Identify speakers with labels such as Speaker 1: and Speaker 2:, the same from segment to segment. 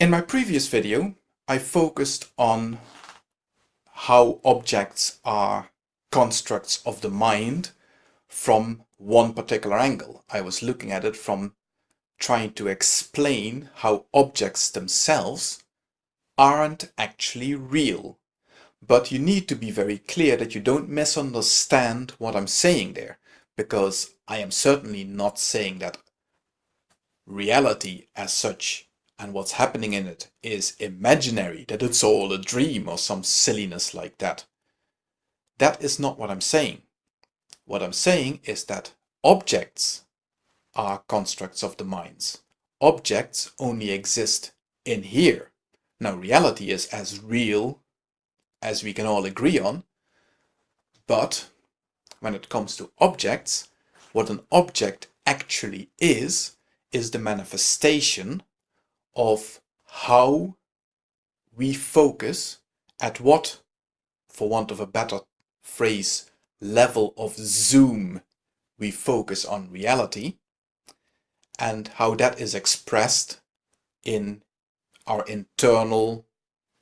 Speaker 1: In my previous video, I focused on how objects are constructs of the mind from one particular angle. I was looking at it from trying to explain how objects themselves aren't actually real. But you need to be very clear that you don't misunderstand what I'm saying there, because I am certainly not saying that reality as such and what's happening in it is imaginary, that it's all a dream or some silliness like that. That is not what I'm saying. What I'm saying is that objects are constructs of the minds. Objects only exist in here. Now reality is as real as we can all agree on, but when it comes to objects, what an object actually is, is the manifestation of how we focus at what, for want of a better phrase, level of zoom we focus on reality and how that is expressed in our internal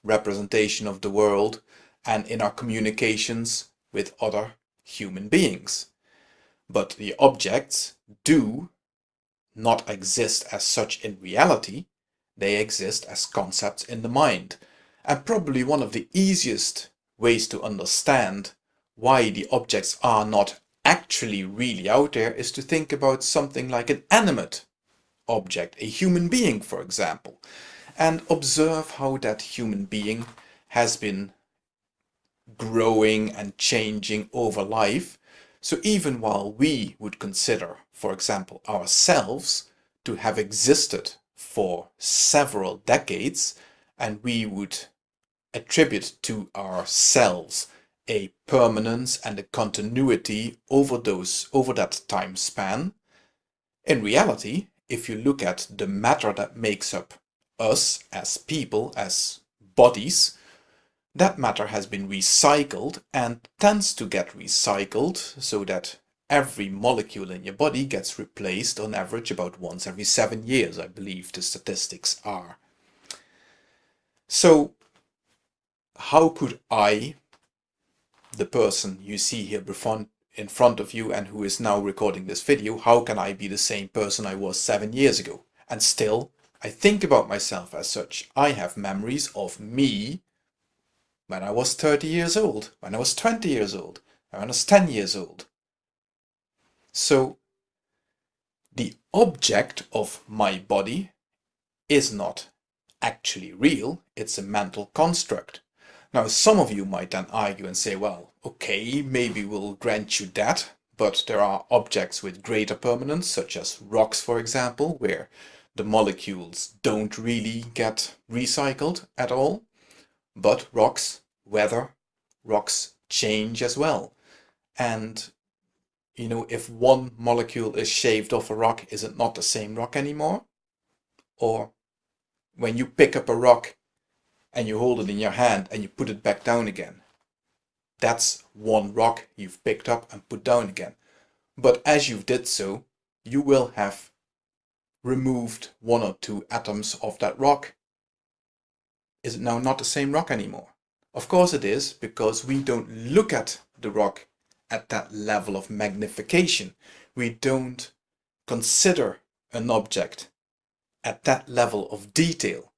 Speaker 1: representation of the world and in our communications with other human beings. But the objects do not exist as such in reality, they exist as concepts in the mind. And probably one of the easiest ways to understand why the objects are not actually really out there is to think about something like an animate object, a human being for example, and observe how that human being has been growing and changing over life. So even while we would consider, for example, ourselves to have existed for several decades and we would attribute to ourselves a permanence and a continuity over those over that time span. In reality, if you look at the matter that makes up us as people, as bodies, that matter has been recycled and tends to get recycled so that every molecule in your body gets replaced on average about once every seven years, I believe the statistics are. So how could I, the person you see here in front of you and who is now recording this video, how can I be the same person I was seven years ago? And still, I think about myself as such. I have memories of me when I was 30 years old, when I was 20 years old, when I was 10 years old. So the object of my body is not actually real, it's a mental construct. Now some of you might then argue and say, well, okay, maybe we'll grant you that, but there are objects with greater permanence, such as rocks for example, where the molecules don't really get recycled at all. But rocks weather, rocks change as well. And you know, if one molecule is shaved off a rock, is it not the same rock anymore? Or when you pick up a rock and you hold it in your hand and you put it back down again, that's one rock you've picked up and put down again. But as you did so, you will have removed one or two atoms of that rock. Is it now not the same rock anymore? Of course it is, because we don't look at the rock at that level of magnification. We don't consider an object at that level of detail.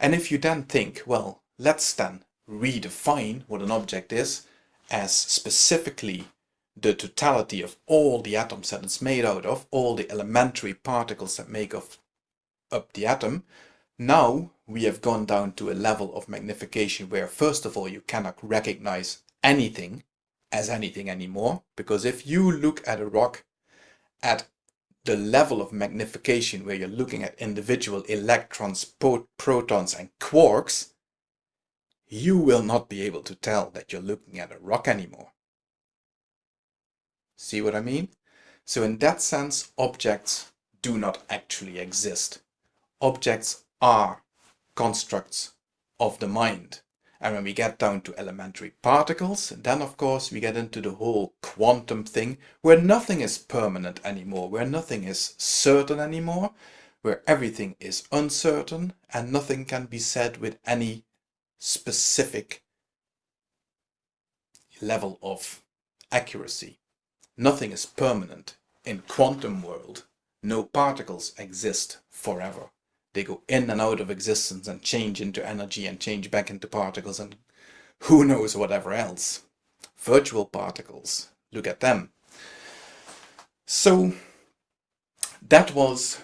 Speaker 1: And if you then think, well, let's then redefine what an object is as specifically the totality of all the atoms that it's made out of, all the elementary particles that make of, up the atom, now we have gone down to a level of magnification where first of all you cannot recognize anything as anything anymore. Because if you look at a rock at the level of magnification where you're looking at individual electrons, protons and quarks, you will not be able to tell that you're looking at a rock anymore. See what I mean? So in that sense, objects do not actually exist. Objects are constructs of the mind. And when we get down to elementary particles, then of course we get into the whole quantum thing, where nothing is permanent anymore, where nothing is certain anymore, where everything is uncertain and nothing can be said with any specific level of accuracy. Nothing is permanent. In quantum world, no particles exist forever. They go in and out of existence and change into energy and change back into particles and who knows whatever else. Virtual particles, look at them. So that was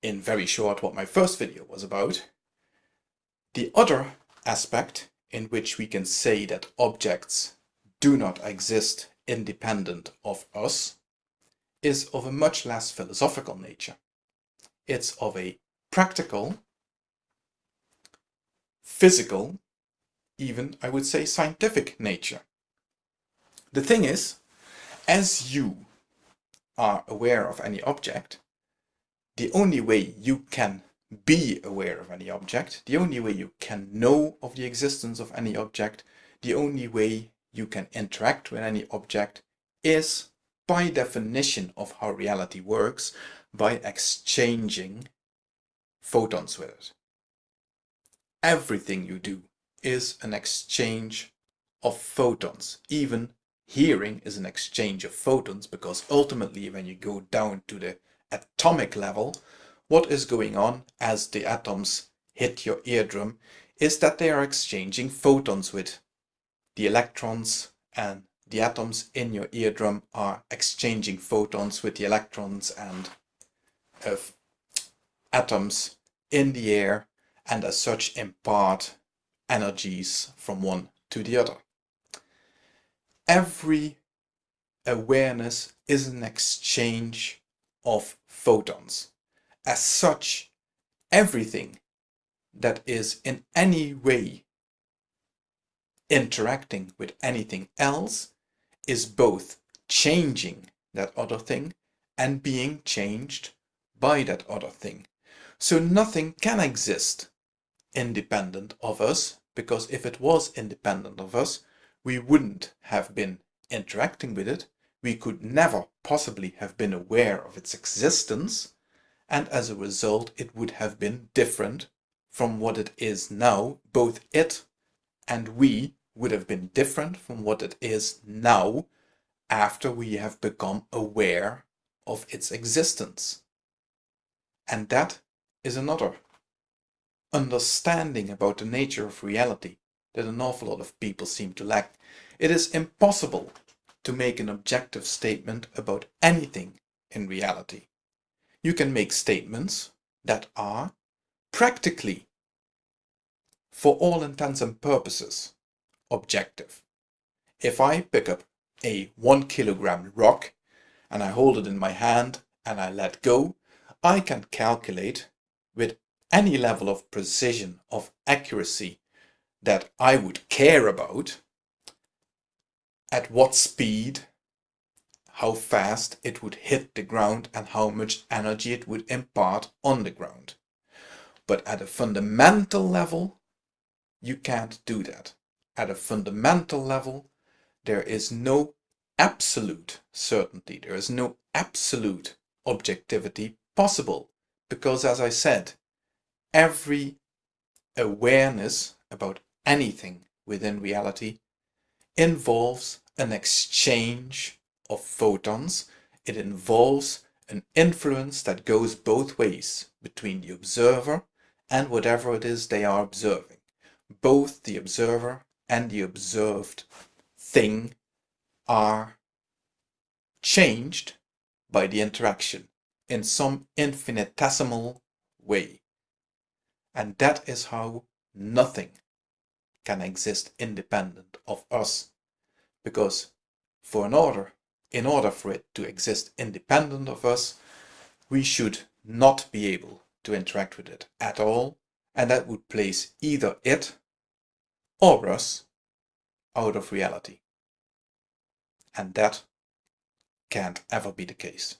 Speaker 1: in very short what my first video was about. The other aspect in which we can say that objects do not exist independent of us is of a much less philosophical nature. It's of a practical, physical, even I would say scientific nature. The thing is, as you are aware of any object, the only way you can be aware of any object, the only way you can know of the existence of any object, the only way you can interact with any object is by definition of how reality works by exchanging photons with it. Everything you do is an exchange of photons. Even hearing is an exchange of photons because ultimately when you go down to the atomic level, what is going on as the atoms hit your eardrum is that they are exchanging photons with the electrons and the atoms in your eardrum are exchanging photons with the electrons and of atoms in the air and as such impart energies from one to the other. Every awareness is an exchange of photons. As such, everything that is in any way interacting with anything else is both changing that other thing and being changed by that other thing. So nothing can exist independent of us, because if it was independent of us, we wouldn't have been interacting with it, we could never possibly have been aware of its existence, and as a result it would have been different from what it is now. Both it and we would have been different from what it is now after we have become aware of its existence. And that is another understanding about the nature of reality that an awful lot of people seem to lack. It is impossible to make an objective statement about anything in reality. You can make statements that are practically, for all intents and purposes, objective. If I pick up a one kilogram rock and I hold it in my hand and I let go, I can calculate with any level of precision, of accuracy that I would care about at what speed, how fast it would hit the ground and how much energy it would impart on the ground. But at a fundamental level, you can't do that. At a fundamental level, there is no absolute certainty, there is no absolute objectivity possible. Because as I said, every awareness about anything within reality involves an exchange of photons. It involves an influence that goes both ways between the observer and whatever it is they are observing. Both the observer and the observed thing are changed by the interaction in some infinitesimal way. And that is how nothing can exist independent of us. Because for an order, in order for it to exist independent of us, we should not be able to interact with it at all, and that would place either it or us out of reality. And that can't ever be the case.